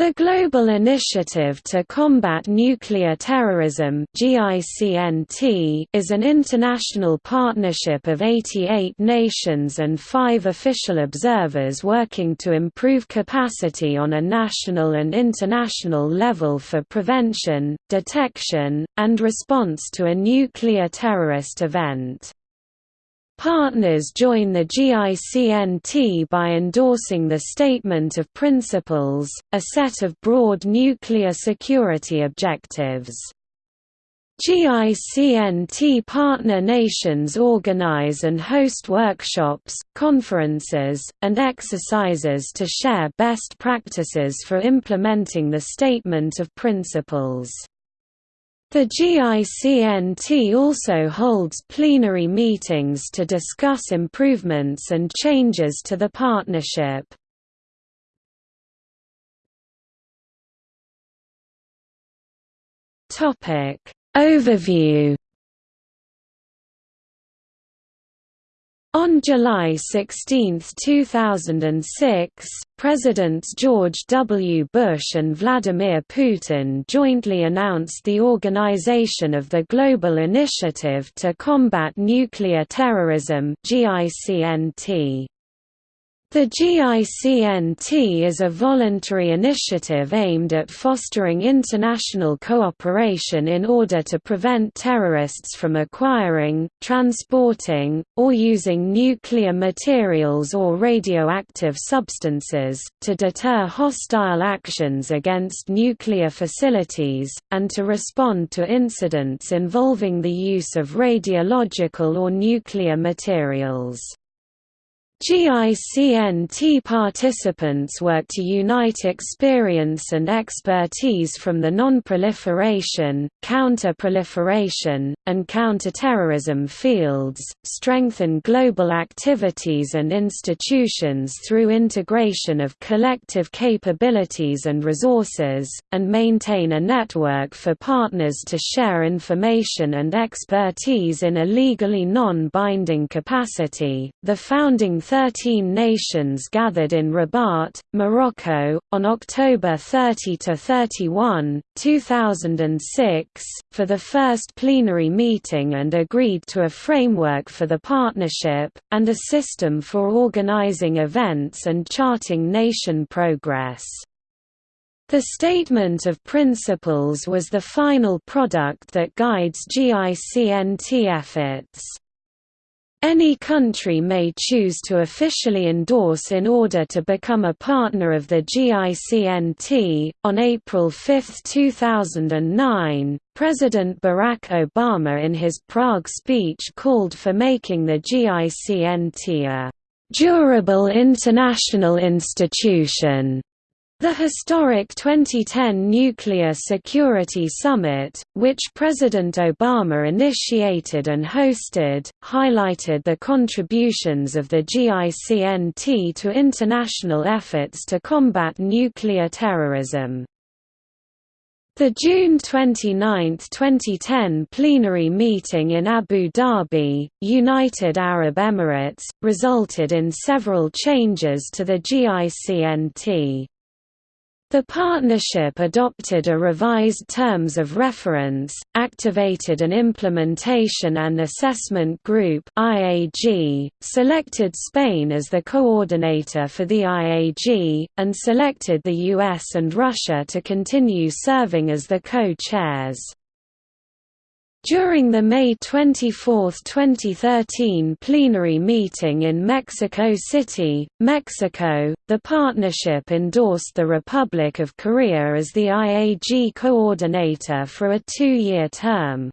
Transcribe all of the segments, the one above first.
The Global Initiative to Combat Nuclear Terrorism is an international partnership of 88 nations and five official observers working to improve capacity on a national and international level for prevention, detection, and response to a nuclear terrorist event. Partners join the GICNT by endorsing the Statement of Principles, a set of broad nuclear security objectives. GICNT partner nations organize and host workshops, conferences, and exercises to share best practices for implementing the Statement of Principles. The GICNT also holds plenary meetings to discuss improvements and changes to the partnership. Overview On July 16, 2006, Presidents George W. Bush and Vladimir Putin jointly announced the organization of the Global Initiative to Combat Nuclear Terrorism GICNT. The GICNT is a voluntary initiative aimed at fostering international cooperation in order to prevent terrorists from acquiring, transporting, or using nuclear materials or radioactive substances, to deter hostile actions against nuclear facilities, and to respond to incidents involving the use of radiological or nuclear materials. GICNT participants work to unite experience and expertise from the non-proliferation, counter-proliferation, and counter-terrorism fields, strengthen global activities and institutions through integration of collective capabilities and resources, and maintain a network for partners to share information and expertise in a legally non-binding capacity. The founding 13 nations gathered in Rabat, Morocco, on October 30–31, 2006, for the first plenary meeting and agreed to a framework for the partnership, and a system for organizing events and charting nation progress. The Statement of Principles was the final product that guides GICNT efforts. Any country may choose to officially endorse in order to become a partner of the GICNT. On April 5, 2009, President Barack Obama in his Prague speech called for making the GICNT a durable international institution the historic 2010 Nuclear Security Summit, which President Obama initiated and hosted, highlighted the contributions of the GICNT to international efforts to combat nuclear terrorism. The June 29, 2010 plenary meeting in Abu Dhabi, United Arab Emirates, resulted in several changes to the GICNT. The partnership adopted a revised Terms of Reference, activated an Implementation and Assessment Group IAG, selected Spain as the coordinator for the IAG, and selected the US and Russia to continue serving as the co-chairs. During the May 24, 2013 plenary meeting in Mexico City, Mexico, the partnership endorsed the Republic of Korea as the IAG coordinator for a two-year term.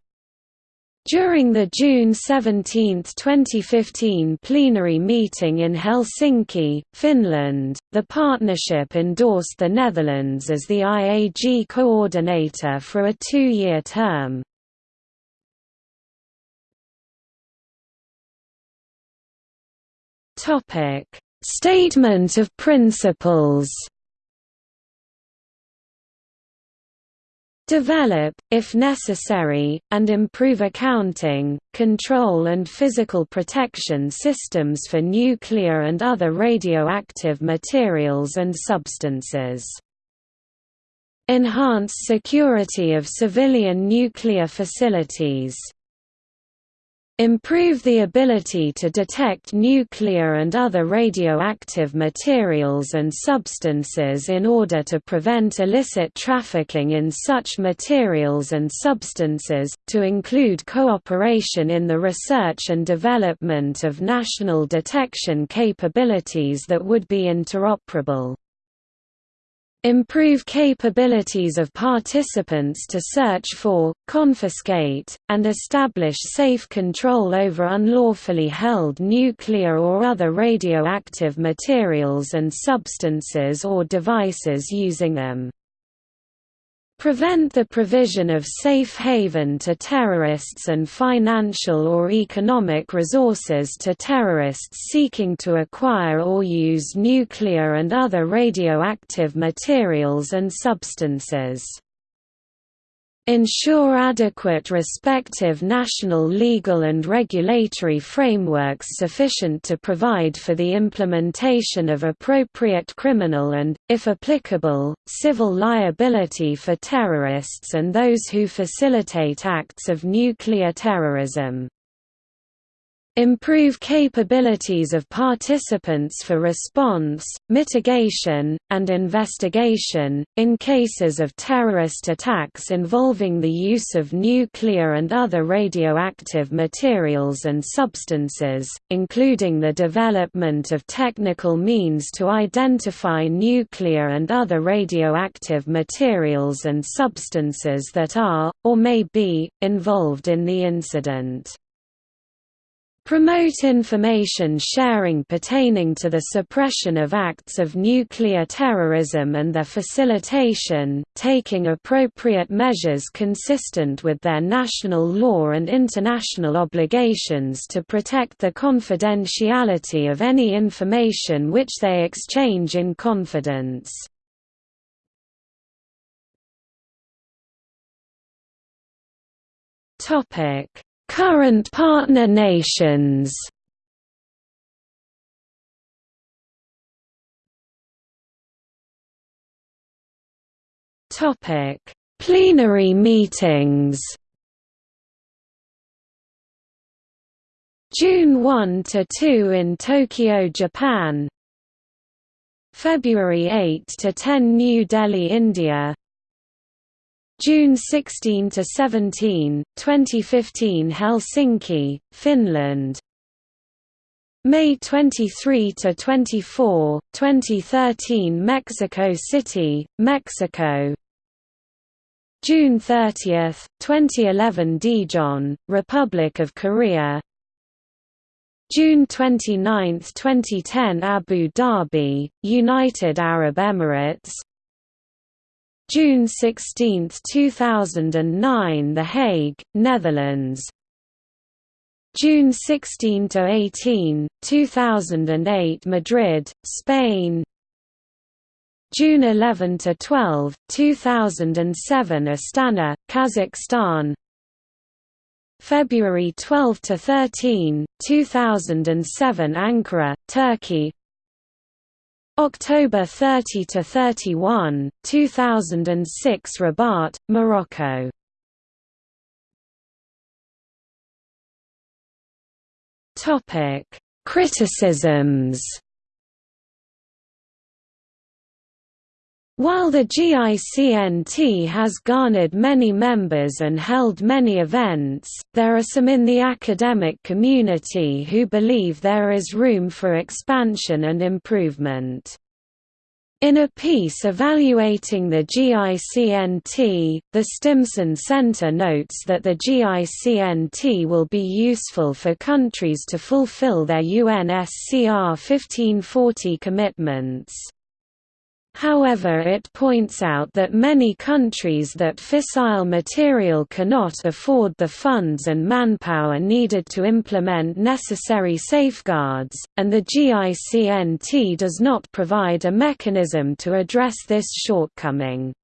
During the June 17, 2015 plenary meeting in Helsinki, Finland, the partnership endorsed the Netherlands as the IAG coordinator for a two-year term. Topic: Statement of Principles. Develop, if necessary, and improve accounting, control and physical protection systems for nuclear and other radioactive materials and substances. Enhance security of civilian nuclear facilities Improve the ability to detect nuclear and other radioactive materials and substances in order to prevent illicit trafficking in such materials and substances, to include cooperation in the research and development of national detection capabilities that would be interoperable. Improve capabilities of participants to search for, confiscate, and establish safe control over unlawfully held nuclear or other radioactive materials and substances or devices using them. Prevent the provision of safe haven to terrorists and financial or economic resources to terrorists seeking to acquire or use nuclear and other radioactive materials and substances ensure adequate respective national legal and regulatory frameworks sufficient to provide for the implementation of appropriate criminal and, if applicable, civil liability for terrorists and those who facilitate acts of nuclear terrorism. Improve capabilities of participants for response, mitigation, and investigation, in cases of terrorist attacks involving the use of nuclear and other radioactive materials and substances, including the development of technical means to identify nuclear and other radioactive materials and substances that are, or may be, involved in the incident. Promote information sharing pertaining to the suppression of acts of nuclear terrorism and their facilitation, taking appropriate measures consistent with their national law and international obligations to protect the confidentiality of any information which they exchange in confidence. Topic Current partner nations Topic: Plenary meetings. June 1 to 2 in Tokyo, Japan. February 8 to 10 New Delhi, India. June 16 to 17, 2015 Helsinki, Finland. May 23 to 24, 2013 Mexico City, Mexico. June 30, 2011 Daejeon, Republic of Korea. June 29, 2010 Abu Dhabi, United Arab Emirates. June 16, 2009 The Hague, Netherlands. June 16 to 18, 2008 Madrid, Spain. June 11 to 12, 2007 Astana, Kazakhstan. February 12 to 13, 2007 Ankara, Turkey October 30 to 31, 2006 Rabat, Morocco. Topic: Criticisms While the GICNT has garnered many members and held many events, there are some in the academic community who believe there is room for expansion and improvement. In a piece evaluating the GICNT, the Stimson Center notes that the GICNT will be useful for countries to fulfill their UNSCR 1540 commitments. However it points out that many countries that fissile material cannot afford the funds and manpower needed to implement necessary safeguards, and the GICNT does not provide a mechanism to address this shortcoming.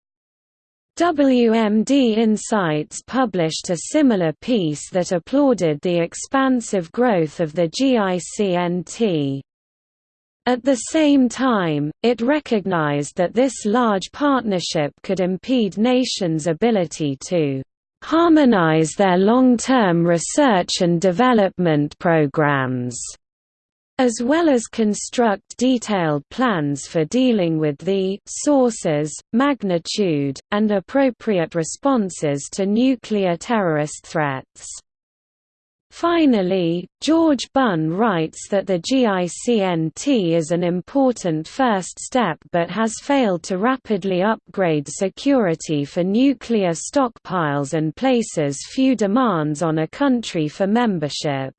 WMD Insights published a similar piece that applauded the expansive growth of the GICNT. At the same time, it recognized that this large partnership could impede nations' ability to harmonize their long-term research and development programs as well as construct detailed plans for dealing with the sources, magnitude, and appropriate responses to nuclear terrorist threats. Finally, George Bunn writes that the GICNT is an important first step but has failed to rapidly upgrade security for nuclear stockpiles and places few demands on a country for membership.